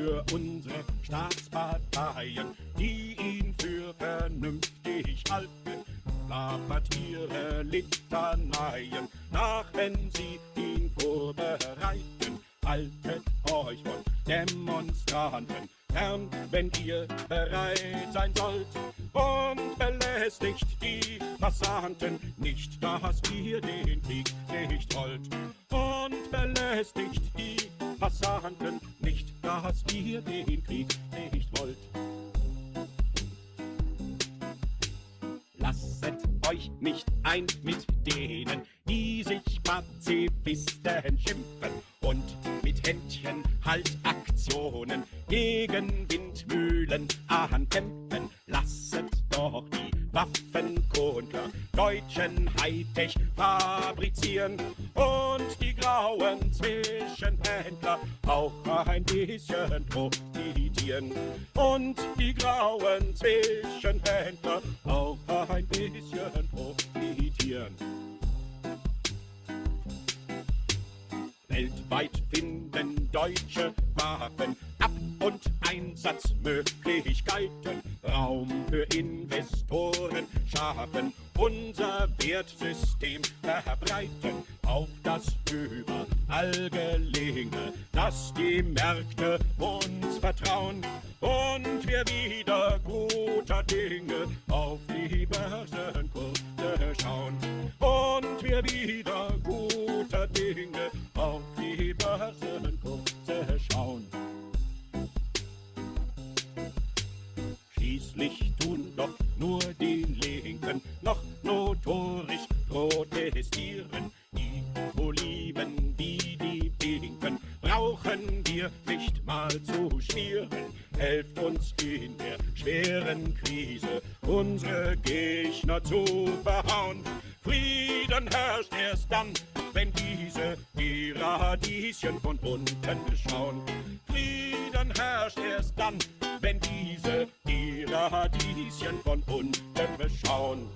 für unsere Staatsparteien, die ihn für vernünftig halten. Klappert ihre Litaneien nach, wenn sie ihn vorbereiten. Haltet euch von Demonstranten fern, wenn ihr bereit sein sollt. Und belästigt die Passanten nicht, dass ihr den Krieg nicht wollt. Und belästigt die Passanten nicht, dass ihr den Krieg nicht wollt. Lasset euch nicht ein mit denen, die sich Pazifisten schimpfen und mit Händchen Haltaktionen gegen Windmühlen ankämpfen. Lasset doch die Waffenkundler deutschen Hightech fabrizieren und die grauen Zwischenhändler auch ein bisschen profitieren. Und die grauen Zwischenhändler auch ein bisschen profitieren. Weltweit finden deutsche Waffen Einsatzmöglichkeiten Raum für Investoren schaffen, unser Wertsystem verbreiten, auf das überall gelinge, dass die Märkte uns vertrauen. Und wir wieder guter Dinge auf die Börsenkurse schauen. Und wir wieder Schließlich tun doch nur die Linken noch notorisch protestieren. Die Oliven wie die Pinken brauchen wir nicht mal zu schmieren. Helft uns in der schweren Krise unsere Gegner zu verhauen. Frieden herrscht erst dann, wenn diese die Radieschen von unten schauen. Frieden herrscht erst dann, wenn diese die Radieschen von unten beschauen.